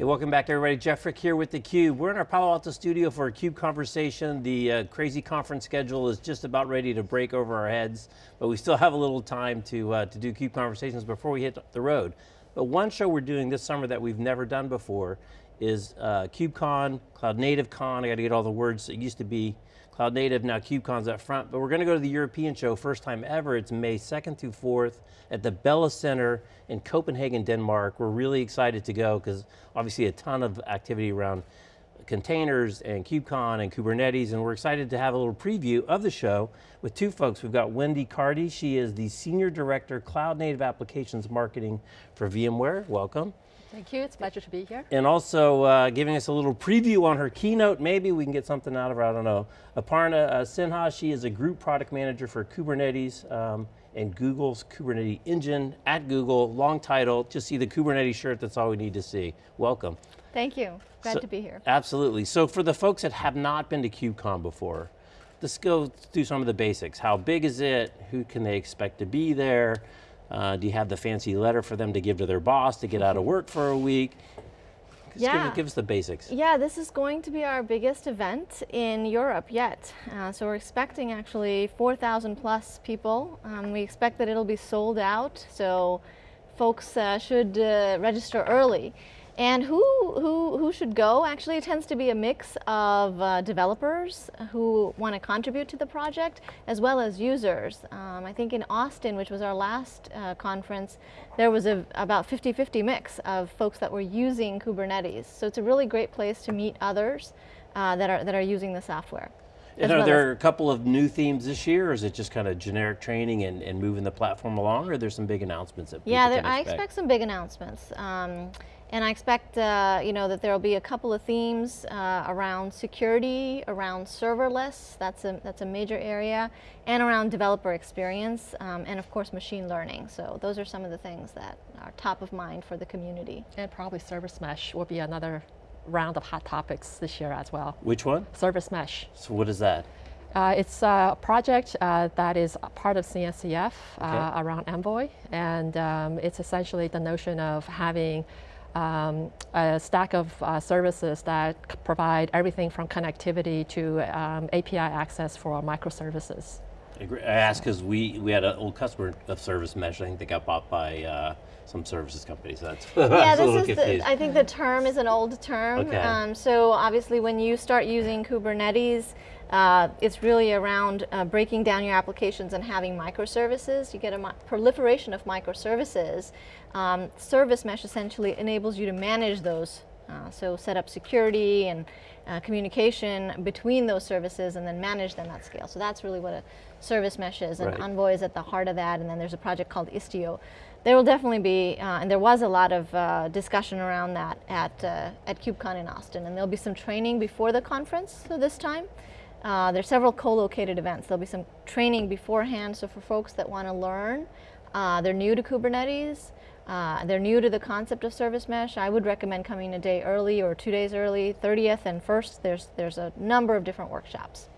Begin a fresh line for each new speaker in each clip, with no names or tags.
Hey, welcome back everybody. Jeff Frick here with theCUBE. We're in our Palo Alto studio for a CUBE conversation. The uh, crazy conference schedule is just about ready to break over our heads, but we still have a little time to, uh, to do CUBE conversations before we hit the road. But one show we're doing this summer that we've never done before is uh, KubeCon, Cloud Native Con, I got to get all the words, it used to be Cloud Native, now KubeCon's up front, but we're going to go to the European show, first time ever. It's May 2nd through 4th at the Bella Center in Copenhagen, Denmark. We're really excited to go because obviously a ton of activity around containers and KubeCon and Kubernetes, and we're excited to have a little preview of the show with two folks. We've got Wendy Cartee, she is the Senior Director, Cloud Native Applications Marketing for VMware, welcome.
Thank you, it's a pleasure to be here.
And also uh, giving us a little preview on her keynote, maybe we can get something out of her, I don't know. Aparna uh, Sinha, she is a group product manager for Kubernetes um, and Google's Kubernetes engine at Google, long title, just see the Kubernetes shirt, that's all we need to see. Welcome.
Thank you, glad
so,
to be here.
Absolutely, so for the folks that have not been to KubeCon before, let's go through some of the basics. How big is it? Who can they expect to be there? Uh, do you have the fancy letter for them to give to their boss to get out of work for a week? Just
yeah.
Give, give, us the basics.
Yeah, this is going to be our biggest event in Europe yet. Uh, so we're expecting actually 4,000 plus people. Um, we expect that it'll be sold out, so folks uh, should uh, register early. And who, who, who should go? Actually, it tends to be a mix of uh, developers who want to contribute to the project, as well as users. Um, I think in Austin, which was our last uh, conference, there was a, about 50-50 mix of folks that were using Kubernetes. So it's a really great place to meet others uh, that, are, that are using the software.
And are well there a couple of new themes this year, or is it just kind of generic training and, and moving the platform along, or there's some big announcements that
Yeah,
there,
I expect some big announcements. Um, and I expect uh, you know, that there will be a couple of themes uh, around security, around serverless, that's a, that's a major area, and around developer experience, um, and of course machine learning. So those are some of the things that are top of mind for the community.
And probably service mesh will be another round of hot topics this year as well.
Which one?
Service mesh.
So what is that?
Uh, it's a project uh, that is part of CNCF uh, okay. around Envoy, and um, it's essentially the notion of having um, a stack of uh, services that provide everything from connectivity to um, API access for microservices.
I asked because we, we had an old customer of Service Mesh, I think they got bought by uh, some services companies. That's,
yeah, this is the, I think the term is an old term.
Okay.
Um, so obviously when you start using Kubernetes, uh, it's really around uh, breaking down your applications and having microservices. You get a proliferation of microservices. Um, service mesh essentially enables you to manage those. Uh, so set up security and uh, communication between those services and then manage them at scale. So that's really what a service mesh is, and right. Envoy is at the heart of that, and then there's a project called Istio. There will definitely be, uh, and there was a lot of uh, discussion around that at, at KubeCon in Austin, and there'll be some training before the conference this time. Uh, there's several co-located events. There'll be some training beforehand, so for folks that want to learn, uh, they're new to Kubernetes, uh, they're new to the concept of service mesh, I would recommend coming a day early or two days early, 30th and 1st, there's, there's a number of different workshops.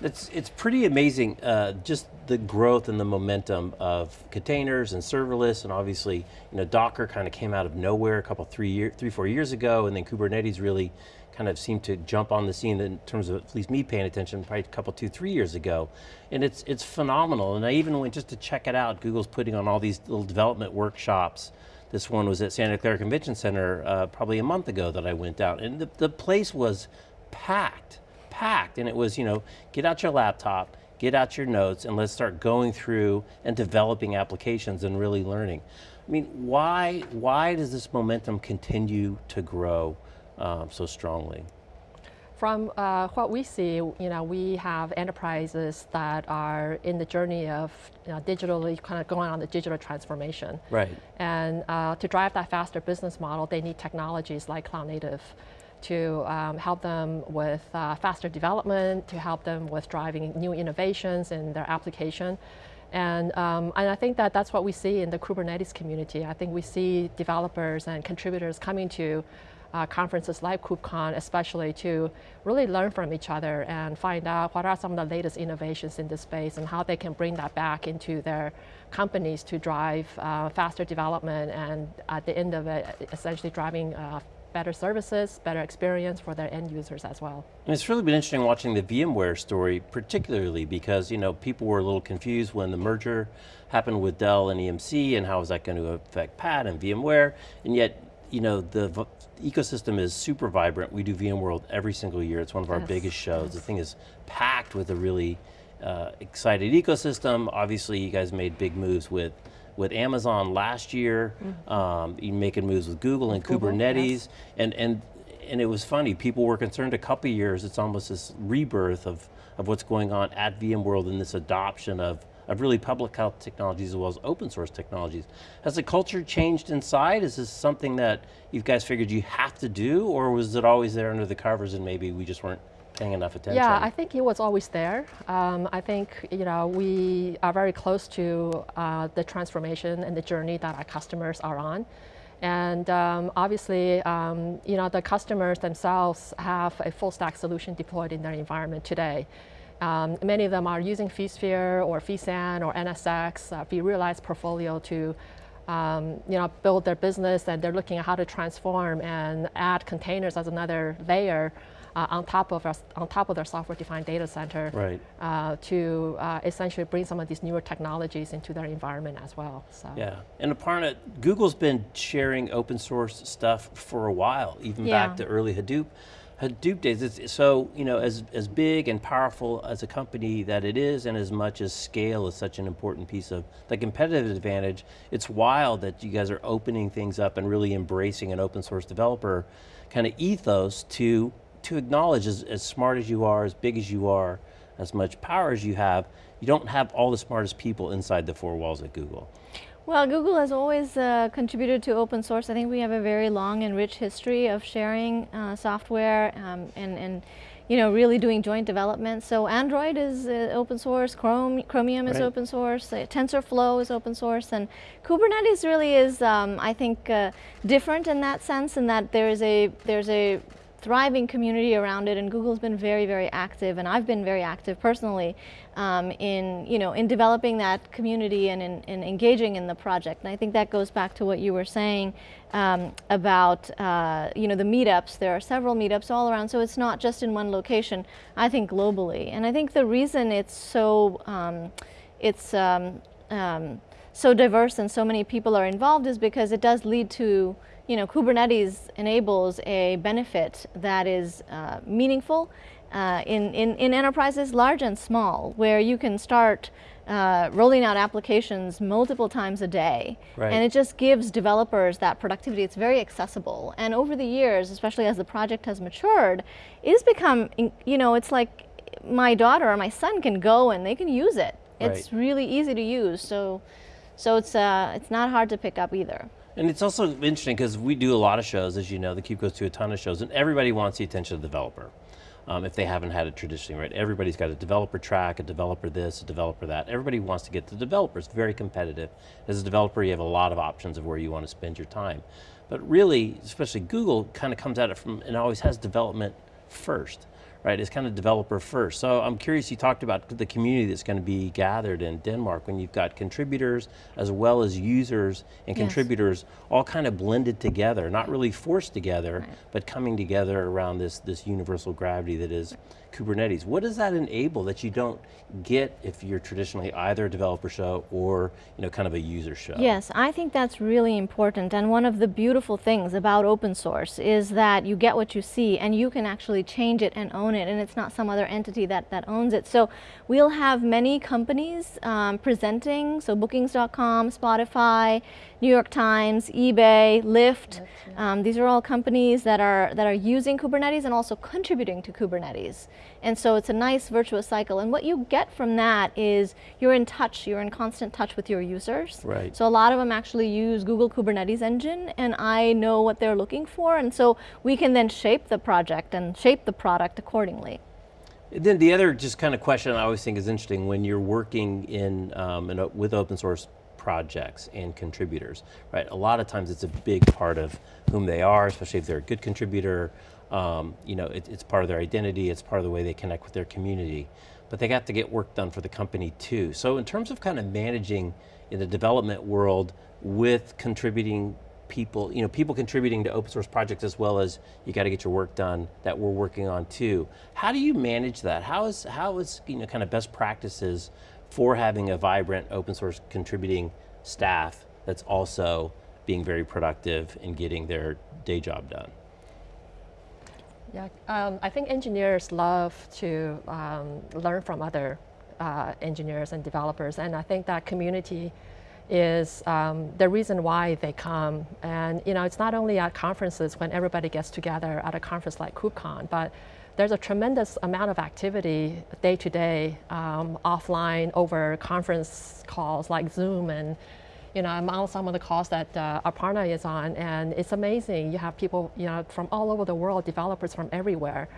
It's, it's pretty amazing, uh, just the growth and the momentum of containers and serverless, and obviously, you know, Docker kind of came out of nowhere a couple, three, year, three, four years ago, and then Kubernetes really kind of seemed to jump on the scene in terms of at least me paying attention probably a couple, two, three years ago. And it's, it's phenomenal. And I even went just to check it out. Google's putting on all these little development workshops. This one was at Santa Clara Convention Center uh, probably a month ago that I went out. And the, the place was packed, packed. And it was, you know, get out your laptop, get out your notes, and let's start going through and developing applications and really learning. I mean, why, why does this momentum continue to grow? um, so strongly?
From uh, what we see, you know, we have enterprises that are in the journey of you know, digitally kind of going on the digital transformation.
Right.
And uh, to drive that faster business model, they need technologies like cloud native to um, help them with uh, faster development, to help them with driving new innovations in their application. And, um, and I think that that's what we see in the Kubernetes community. I think we see developers and contributors coming to uh, conferences like KubeCon, especially to really learn from each other and find out what are some of the latest innovations in this space and how they can bring that back into their companies to drive uh, faster development and at the end of it, essentially driving uh, better services, better experience for their end users as well.
And it's really been interesting watching the VMware story, particularly because you know people were a little confused when the merger happened with Dell and EMC, and how is that going to affect PAT and VMware, and yet you know the ecosystem is super vibrant. We do VMworld every single year. It's one of our
yes.
biggest shows. Yes. The thing is packed with a really uh, excited ecosystem. Obviously, you guys made big moves with with Amazon last year. Mm um, making moves with Google and Google, Kubernetes, yes. and and and it was funny. People were concerned a couple years. It's almost this rebirth of of what's going on at VMworld and this adoption of of really public health technologies as well as open source technologies. Has the culture changed inside? Is this something that you guys figured you have to do, or was it always there under the covers and maybe we just weren't paying enough attention?
Yeah, I think it was always there. Um, I think you know we are very close to uh, the transformation and the journey that our customers are on. And um, obviously, um, you know, the customers themselves have a full stack solution deployed in their environment today. Um, many of them are using vSphere or vSAN or NSX, uh, vRealize portfolio to um, you know, build their business and they're looking at how to transform and add containers as another layer on top of our, on top of their software-defined data center
right.
uh, to uh, essentially bring some of these newer technologies into their environment as well.
So. Yeah, and Aparna, Google's been sharing open source stuff for a while, even
yeah.
back to early Hadoop. Hadoop days, it's, so you know, as, as big and powerful as a company that it is and as much as scale is such an important piece of the competitive advantage, it's wild that you guys are opening things up and really embracing an open source developer kind of ethos to to acknowledge as, as smart as you are, as big as you are, as much power as you have, you don't have all the smartest people inside the four walls at Google.
Well, Google has always uh, contributed to open source. I think we have a very long and rich history of sharing uh, software um, and, and you know, really doing joint development. So Android is uh, open source, Chrome, Chromium is open source, uh, TensorFlow is open source, and Kubernetes really is, um, I think, uh, different in that sense, in that there's a there's a thriving community around it and Google's been very, very active and I've been very active personally um, in, you know, in developing that community and in, in, engaging in the project. And I think that goes back to what you were saying um, about, uh, you know, the meetups. There are several meetups all around, so it's not just in one location, I think globally. And I think the reason it's so, um, it's um, um, so diverse and so many people are involved is because it does lead to you know, Kubernetes enables a benefit that is uh, meaningful uh, in, in, in enterprises large and small, where you can start uh, rolling out applications multiple times a day.
Right.
And it just gives developers that productivity. It's very accessible. And over the years, especially as the project has matured, it has become, you know, it's like my daughter or my son can go and they can use it. It's really easy to use. So, so it's, uh, it's not hard to pick up either.
And it's also interesting because we do a lot of shows, as you know, theCUBE goes to a ton of shows, and everybody wants the attention of the developer. Um, if they haven't had it traditionally, right? Everybody's got a developer track, a developer this, a developer that. Everybody wants to get the developer, it's very competitive. As a developer, you have a lot of options of where you want to spend your time. But really, especially Google, kind of comes at it from, and always has development first right? It's kind of developer first. So I'm curious, you talked about the community that's going to be gathered in Denmark when you've got contributors as well as users and
yes.
contributors all kind of blended together, not really forced together,
right.
but coming together around this, this universal gravity that is Kubernetes. What does that enable that you don't get if you're traditionally either a developer show or you know, kind of a user show?
Yes, I think that's really important and one of the beautiful things about open source is that you get what you see and you can actually change it and own it and it's not some other entity that, that owns it. So we'll have many companies um, presenting, so bookings.com, Spotify, New York Times, eBay, Lyft. Um, these are all companies that are, that are using Kubernetes and also contributing to Kubernetes. And so it's a nice virtuous cycle. And what you get from that is you're in touch, you're in constant touch with your users.
Right.
So a lot of them actually use Google Kubernetes Engine and I know what they're looking for. And so we can then shape the project and shape the product accordingly.
Then the other just kind of question I always think is interesting when you're working in, um, in a, with open source projects and contributors, right? A lot of times it's a big part of whom they are, especially if they're a good contributor. Um, you know, it, it's part of their identity, it's part of the way they connect with their community. But they got to get work done for the company too. So in terms of kind of managing in the development world with contributing people, you know, people contributing to open source projects as well as you got to get your work done that we're working on too. How do you manage that? How is, how is you know, kind of best practices for having a vibrant open source contributing staff that's also being very productive in getting their day job done?
Yeah, um, I think engineers love to um, learn from other uh, engineers and developers, and I think that community is um, the reason why they come. And you know, it's not only at conferences when everybody gets together at a conference like KubeCon, but there's a tremendous amount of activity day to day, um, offline over conference calls like Zoom and you know, I'm on some of the calls that uh, Aparna is on, and it's amazing. You have people, you know, from all over the world, developers from everywhere,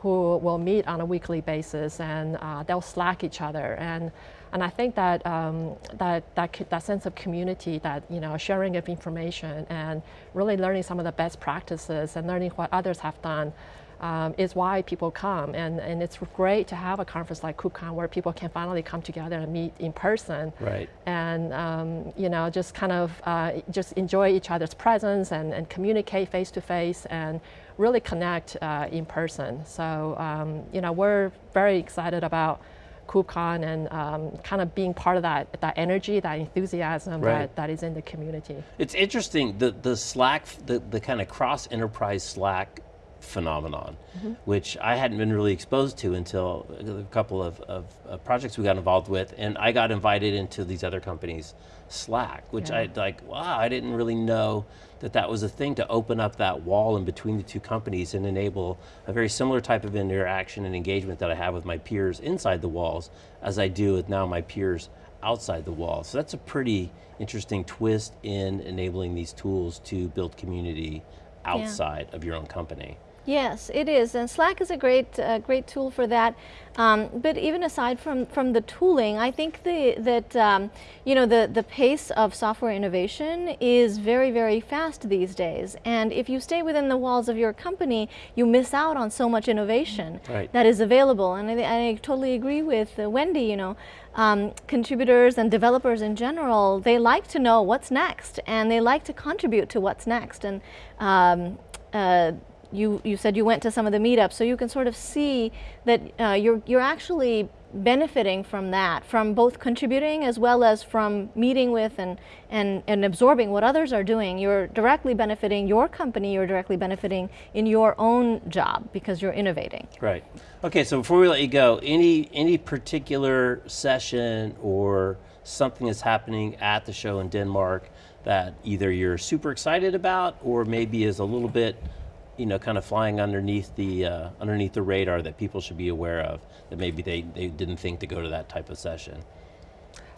who will meet on a weekly basis, and uh, they'll Slack each other. And and I think that um, that that that sense of community, that you know, sharing of information, and really learning some of the best practices, and learning what others have done um, is why people come. And, and it's great to have a conference like KubeCon where people can finally come together and meet in person.
Right.
And um, you know, just kind of uh, just enjoy each other's presence and, and communicate face to face and really connect uh, in person. So um, you know, we're very excited about KubeCon and um, kind of being part of that, that energy, that enthusiasm
right.
that, that is in the community.
It's interesting, the, the Slack, the, the kind of cross-enterprise Slack phenomenon, mm -hmm. which I hadn't been really exposed to until a couple of, of, of, projects we got involved with, and I got invited into these other companies' Slack, which yeah. I like, wow, I didn't really know that that was a thing to open up that wall in between the two companies and enable a very similar type of interaction and engagement that I have with my peers inside the walls as I do with now my peers outside the walls. So that's a pretty interesting twist in enabling these tools to build community outside yeah. of your own company.
Yes, it is, and Slack is a great, uh, great tool for that. Um, but even aside from from the tooling, I think the, that um, you know the the pace of software innovation is very very fast these days. And if you stay within the walls of your company, you miss out on so much innovation
right.
that is available. And I, I totally agree with uh, Wendy. You know, um, contributors and developers in general, they like to know what's next, and they like to contribute to what's next. And um, uh, you, you said you went to some of the meetups, so you can sort of see that uh, you're, you're actually benefiting from that, from both contributing as well as from meeting with and, and, and absorbing what others are doing. You're directly benefiting your company, you're directly benefiting in your own job because you're innovating.
Right. Okay, so before we let you go, any, any particular session or something that's happening at the show in Denmark that either you're super excited about or maybe is a little bit you know, kind of flying underneath the uh, underneath the radar that people should be aware of that maybe they, they didn't think to go to that type of session?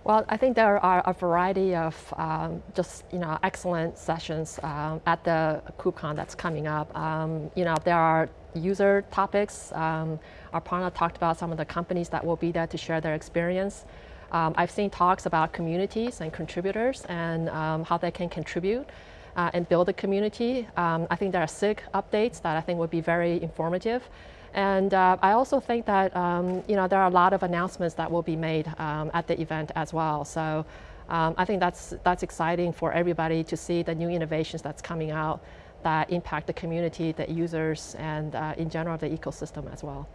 Well, I think there are a variety of um, just you know excellent sessions um, at the KubeCon that's coming up. Um, you know, there are user topics. Um, Aparna talked about some of the companies that will be there to share their experience. Um, I've seen talks about communities and contributors and um, how they can contribute uh, and build a community. Um, I think there are SIG updates that I think would be very informative. And uh, I also think that um, you know there are a lot of announcements that will be made um, at the event as well. So um, I think that's that's exciting for everybody to see the new innovations that's coming out that impact the community, the users, and uh, in general the ecosystem as well.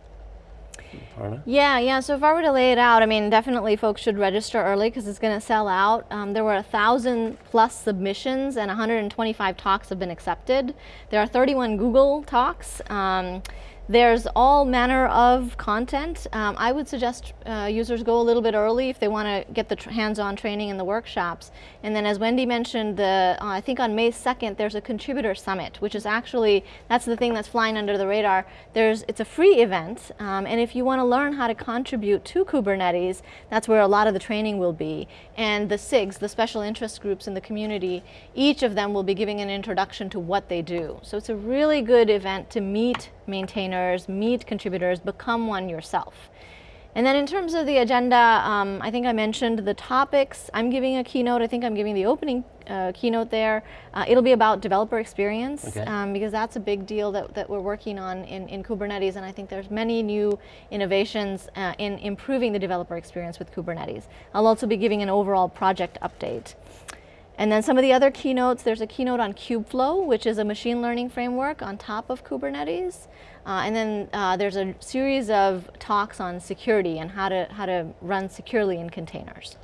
Yeah, yeah, so if I were to lay it out, I mean, definitely folks should register early because it's going to sell out. Um, there were a thousand plus submissions and 125 talks have been accepted. There are 31 Google talks. Um, there's all manner of content. Um, I would suggest uh, users go a little bit early if they want to get the hands-on training in the workshops. And then as Wendy mentioned, the, uh, I think on May 2nd, there's a contributor summit, which is actually, that's the thing that's flying under the radar. There's, it's a free event, um, and if you want to learn how to contribute to Kubernetes, that's where a lot of the training will be. And the SIGs, the special interest groups in the community, each of them will be giving an introduction to what they do. So it's a really good event to meet maintainers, meet contributors, become one yourself. And then in terms of the agenda, um, I think I mentioned the topics. I'm giving a keynote. I think I'm giving the opening uh, keynote there. Uh, it'll be about developer experience
okay.
um, because that's a big deal that, that we're working on in, in Kubernetes. And I think there's many new innovations uh, in improving the developer experience with Kubernetes. I'll also be giving an overall project update. And then some of the other keynotes, there's a keynote on Kubeflow, which is a machine learning framework on top of Kubernetes. Uh, and then uh, there's a series of talks on security and how to, how to run securely in containers.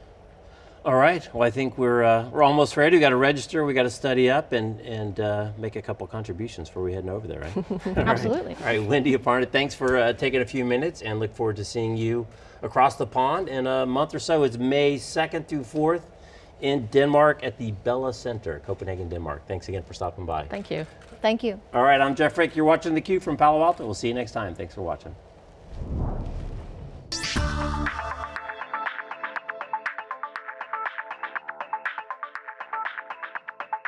All right, well I think we're, uh, we're almost ready. We got to register, we got to study up and, and uh, make a couple contributions before we heading over there, right? All right.
Absolutely.
All right, Wendy Aparna, thanks for uh, taking a few minutes and look forward to seeing you across the pond in a month or so. It's May 2nd through 4th in Denmark at the Bella Center, Copenhagen, Denmark. Thanks again for stopping by.
Thank you.
Thank you.
All right, I'm Jeff Frick. You're watching theCUBE from Palo Alto. We'll see you next time. Thanks for watching.